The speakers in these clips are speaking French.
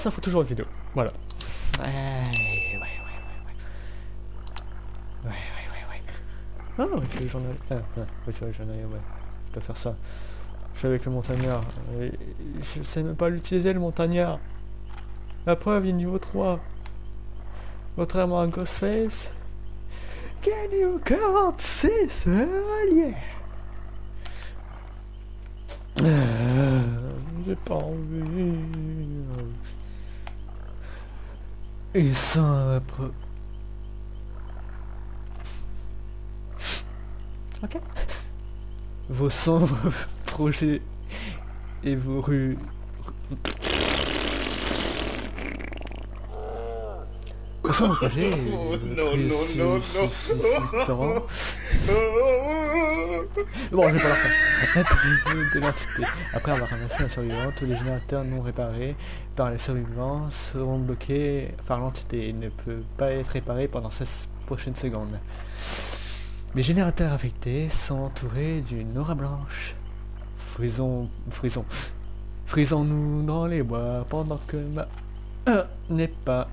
ça fera toujours une vidéo. Voilà. Ouais, ouais, ouais, ouais, ouais. Ouais, ouais, ouais. Ah, ouais, journal. Ah, ouais, ouais, tu es journal, ouais. Je dois faire ça. Je suis avec le montagnard. Et je sais même pas l'utiliser, le montagnard. La preuve, il est niveau 3. Contrairement à Ghostface. Can you count? Yeah. Euh, J'ai pas envie. Et ça après. Ok. Vos sombres projets et vos rues. Vos sombres projets. et Oh, non, non, non, non. Bon, je vais pas leur faire. Après avoir ramassé un survivant, tous les générateurs non réparés par les survivants seront bloqués par l'entité. Il ne peut pas être réparé pendant 16 prochaines secondes. Les générateurs affectés sont entourés d'une aura blanche. Frisons, frisons, frisons-nous dans les bois pendant que ma... Euh, n'est pas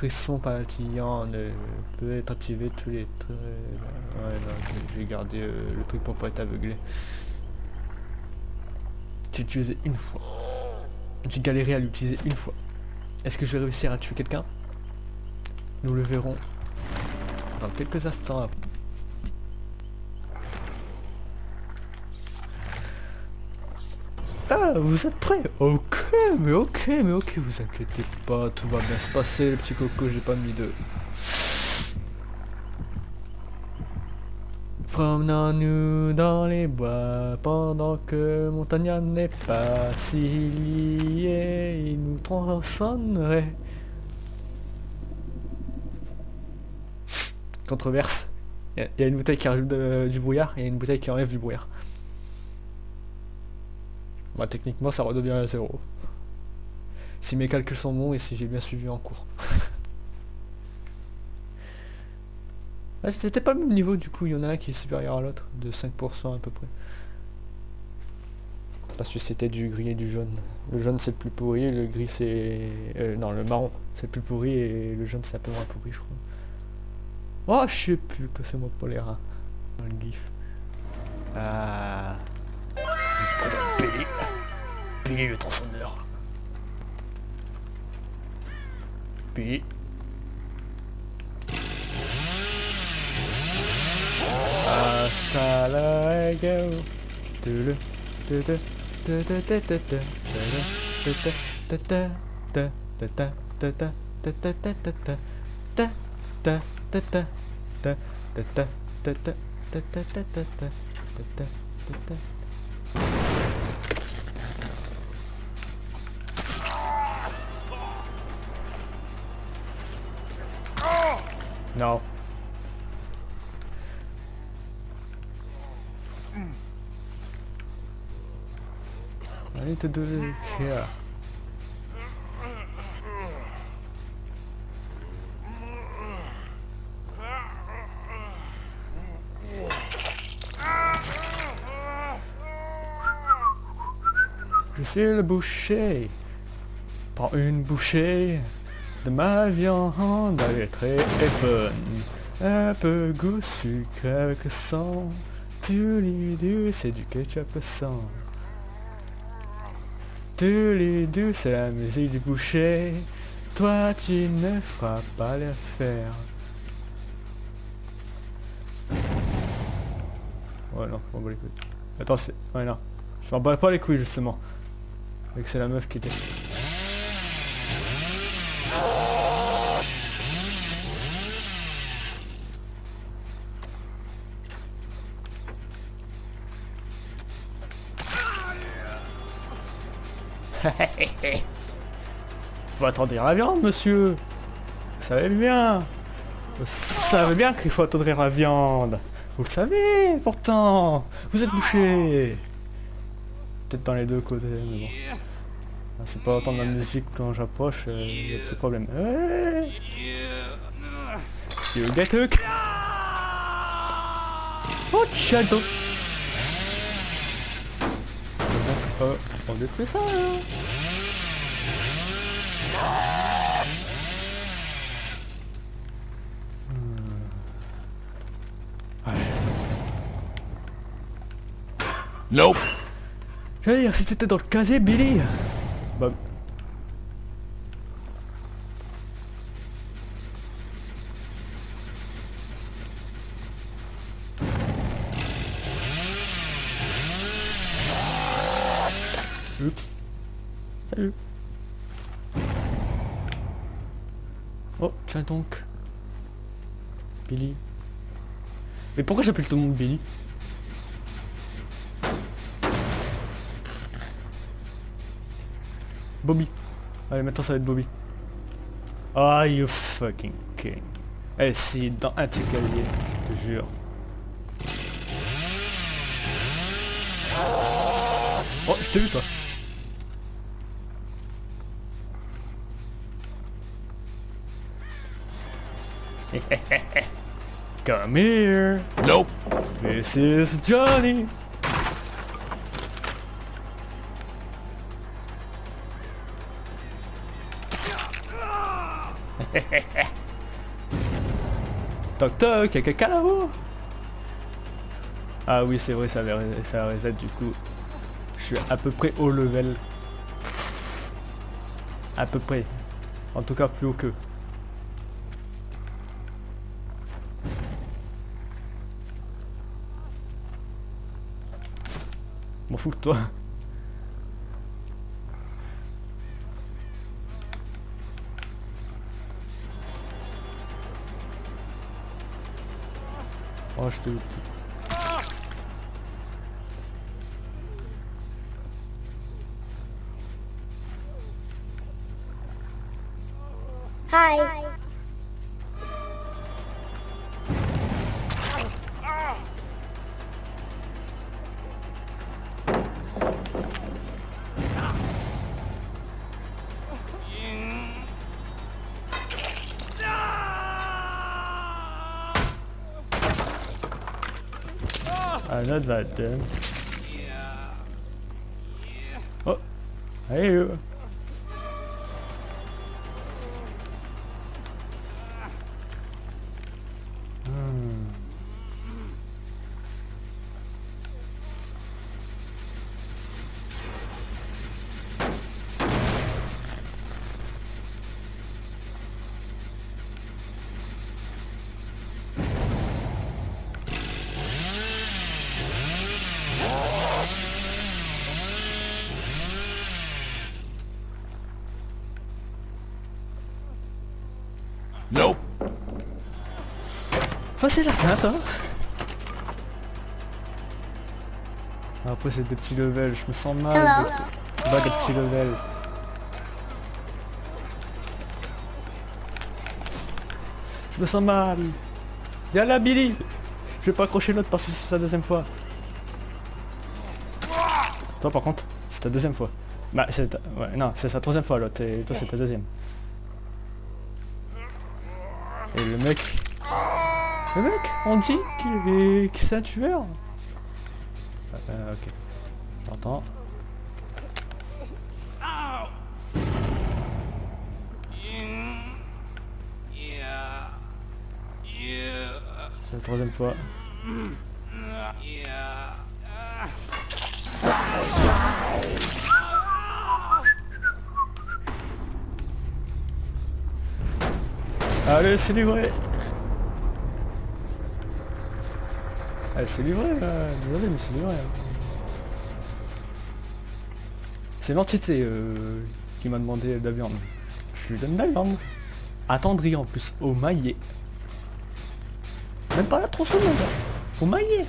frisson palpitant ne peut être activé tous les traits. Ouais, non, je- je vais garder euh, le truc pour pas être aveuglé. J'ai utilisé une fois. J'ai galéré à l'utiliser une fois. Est-ce que je vais réussir à tuer quelqu'un? Nous le verrons dans quelques instants. Ah, vous êtes prêts? Ok, mais ok, mais ok, vous inquiétez pas, tout va bien se passer, le petit coco, j'ai pas mis de... Promenons-nous dans les bois pendant que Montagnard n'est pas s'il y est, il nous tronçonnerait. Controverse. Il y, a- une bouteille qui rajoute du brouillard, et une bouteille qui enlève du brouillard. Bah techniquement ça redevient à zéro. Si mes calculs sont bons et si j'ai bien suivi en cours. Ah, c'était pas le même niveau du coup, il y en a un qui est supérieur à l'autre, de 5% à peu près. Parce que c'était du gris et du jaune. Le jaune c'est le plus pourri, le gris c'est... euh, non, le marron c'est le plus pourri et le jaune c'est un peu moins pourri je crois. Oh, je sais plus que c'est moi pour le gif. Ah présente Billy. Billy le transfondeur. Billy. Hasta No. I need to do here. Je le boucher. Prends une bouchée de ma viande, elle est très bonne. Un peu goût sucre avec sang. Tu deux, c'est du ketchup sang. Tu deux, c'est la musique du boucher. Toi, tu ne feras pas l'affaire. Ouais, non, je m'en bats les couilles. Attends, c'est... Ouais, non. Je m'en bats pas les couilles, justement. Et que c'est la meuf qui était... Faut attendre la viande, monsieur. Vous savez bien. Vous savez bien qu'il faut attendre la viande. Vous le savez, pourtant. Vous êtes bouché. Peut-être dans les deux côtés, mais bon. Ah, C'est pas entendre la musique quand j'approche, euh, il y a de ce problème. Hey you get hook Oh, shadow Euh, on détruit ça là Hmm. Ouais, bon. Nope. J'allais dire, si t'étais dans le casier, Billy Bah... Oups. Salut. Oh, tiens donc. Billy. Mais pourquoi j'appelle tout le monde Billy? Bobby. Allez, maintenant ça va être Bobby. Ah, you fucking king. Eh, si, dans un de ces casiers, je te jure. Oh, je t'ai vu toi. Come here. Nope. This is Johnny. toc toc, y'a quelqu'un là-haut Ah oui, c'est vrai, ça, ça reset du coup. Je suis à peu près au level. À peu près. En tout cas, plus haut que. M'en fous de toi. Oh, je Ah, not bad then. Oh! Hey Facile à faire, toi Après c'est des petits levels, je me sens mal Hello. de bas des petits levels. Je me sens mal. Viens là Billy Je vais pas accrocher l'autre parce que c'est sa deuxième fois. Toi par contre, c'est ta deuxième fois. Bah c'est ta... Ouais, non, c'est sa troisième fois l'autre et toi c'est ta deuxième. Et le mec... Le mec, on dit que c'est un tueur. Euh, ok. J'entends. C'est la troisième fois. Allez, c'est livré Allez, c'est livré, là. désolé, mais c'est livré. C'est l'entité euh, qui m'a demandé de la viande. Je lui donne de la viande. Attendri en plus, au maillet. Même pas la tronçonneuse, au maillet.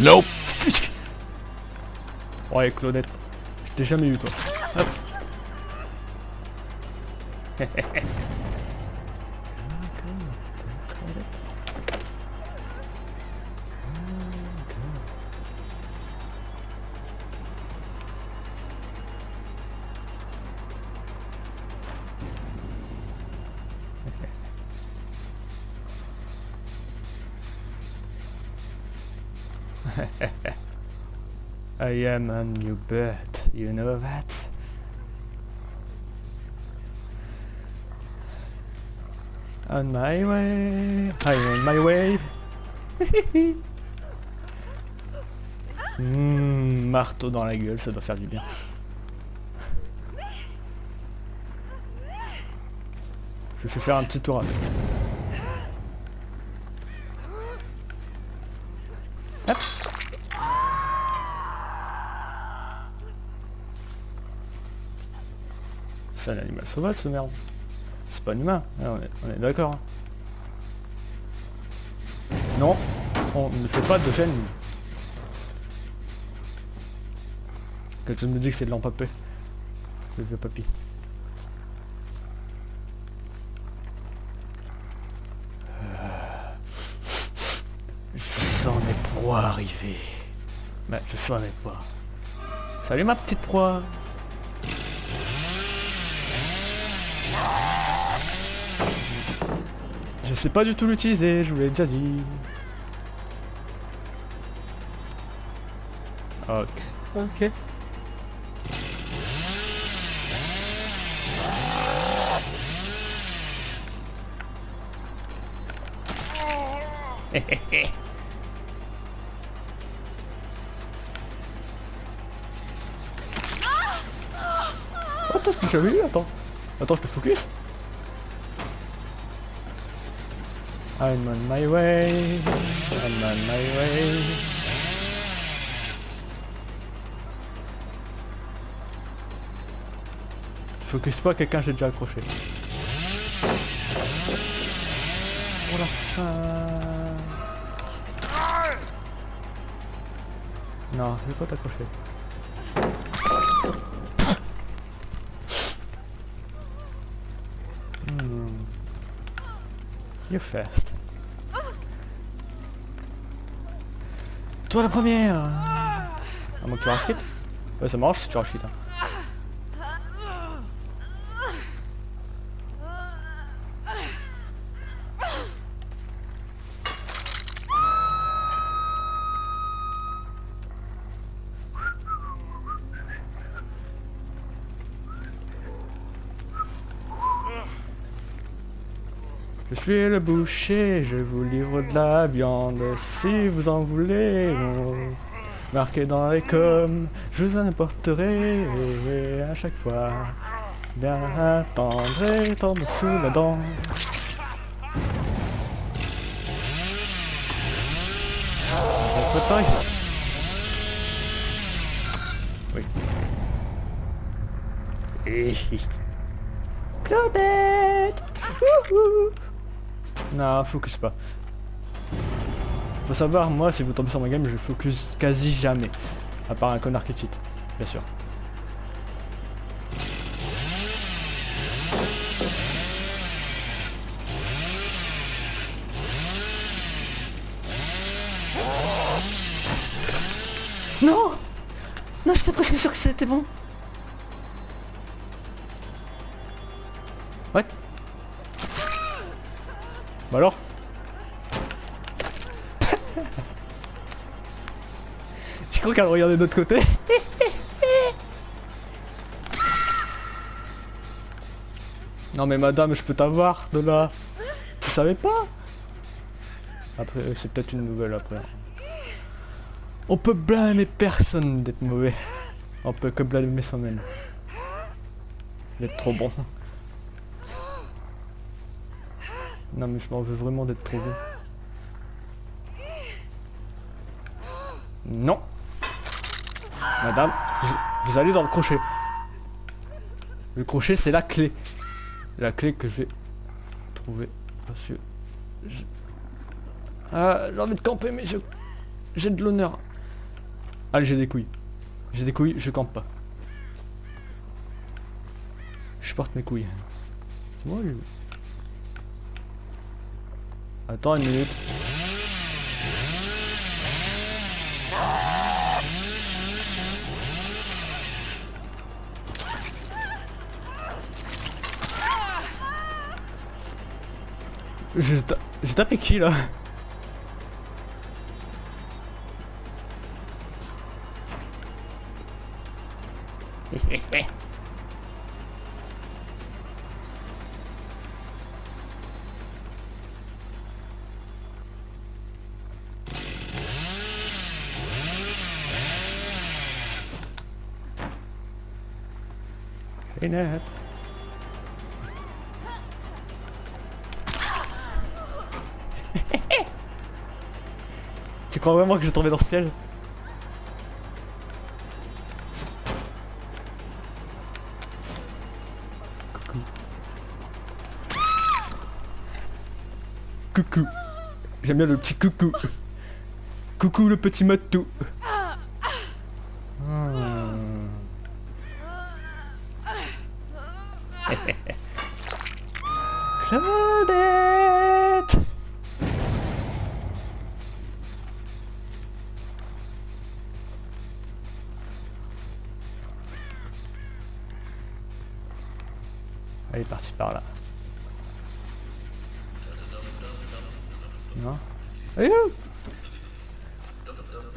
Nope. Ouais, Claudette, je t'ai jamais eu toi. Hop. I am a new bird, you know that? On my way, I'm on my way? Mmh, marteau dans la gueule, ça doit faire du bien. Je vais faire un petit tour à. C'est un animal sauvage ce merde. C'est pas un humain, hein, on est, d'accord. Non, on ne fait pas de gêne. Quelqu'un me dit que c'est de l'empapé. Le vieux papy. Euh, Je sens mes proies arriver. Mais je sens mes proies. Salut ma petite proie. Je sais pas du tout l'utiliser, je vous l'ai déjà dit. Ok. Ok. Attends, je t'ai jamais vu, attends. Attends, je te focus. I'm on my way. I'm on my way. Focus pas, quelqu'un j'ai déjà accroché. Voilà. Euh... Non, je vais pas t'accrocher. Hmm. You're fast. Toi la première Ah moi tu rush quitte Ouais ça marche si tu rush quitte. hein. Je suis le boucher, je vous livre de la viande si vous en voulez. Marqué dans les coms, je vous en apporterai et à chaque fois. Bien attendre et tendre sous la dent. Oui. Wouhou Non, focus pas. Faut savoir, moi, si vous tombez sur ma game, je focus quasi jamais. À part un connard qui cheat, bien sûr. Non Non, j'étais presque sûr que c'était bon. Bah alors Je crois qu'elle regardait de l'autre côté. non mais madame, je peux t'avoir de là. Tu savais pas? Après, euh, c'est peut-être une nouvelle après. On peut blâmer personne d'être mauvais. On peut que blâmer soi-même. D'être trop bon. Non mais je m'en veux vraiment d'être trop bon. Non Madame, vous allez dans le crochet. Le crochet c'est la clé. La clé que je vais trouver. Parce que... je- Ah, j'ai envie de camper mais je... J'ai de l'honneur. Allez, j'ai des couilles. J'ai des couilles, je campe pas. Je porte mes couilles. C'est moi. Attends une minute. J'ai ta... tapé qui là? Clean tu crois vraiment que je vais tomber dans ce piège? Coucou. Coucou. J'aime bien le petit coucou. Coucou le petit matou.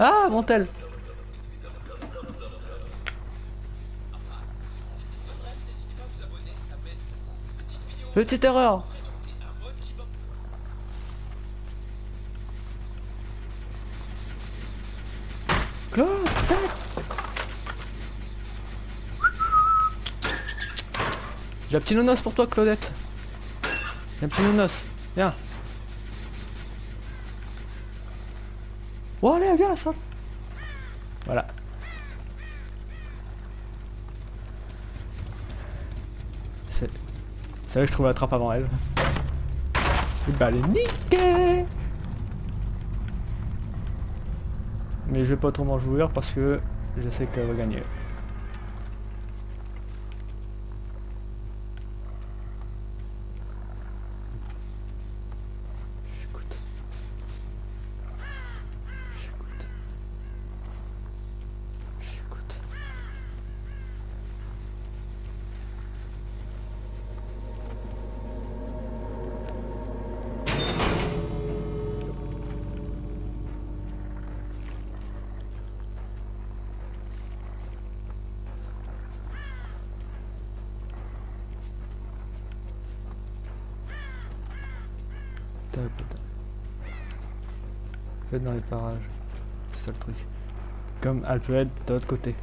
Ah, Montel. Petite erreur. Claude J'ai un petit nonos pour toi Claudette. J'ai un petit nonos Viens Oh allez viens ça Voilà C'est... C'est là que je trouve la trappe avant elle. Et bah elle est niquée Mais je vais pas trop m'en jouer parce que je sais qu'elle va gagner. Peut être dans les parages. C'est ça le truc. Comme elle peut être de l'autre côté.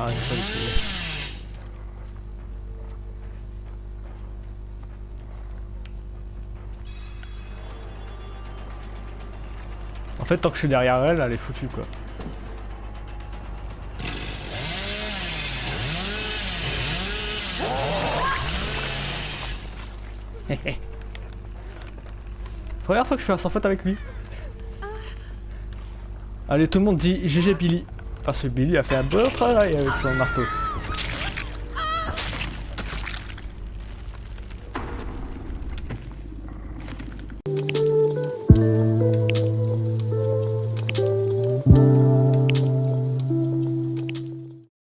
Non, j'ai pas l'utiliser. En fait, tant que je suis derrière elle, elle est foutue quoi. Première fois que je fais un sans faute avec lui. Allez, tout le monde dit GG Billy. Parce que Billy a fait un bon travail avec son marteau.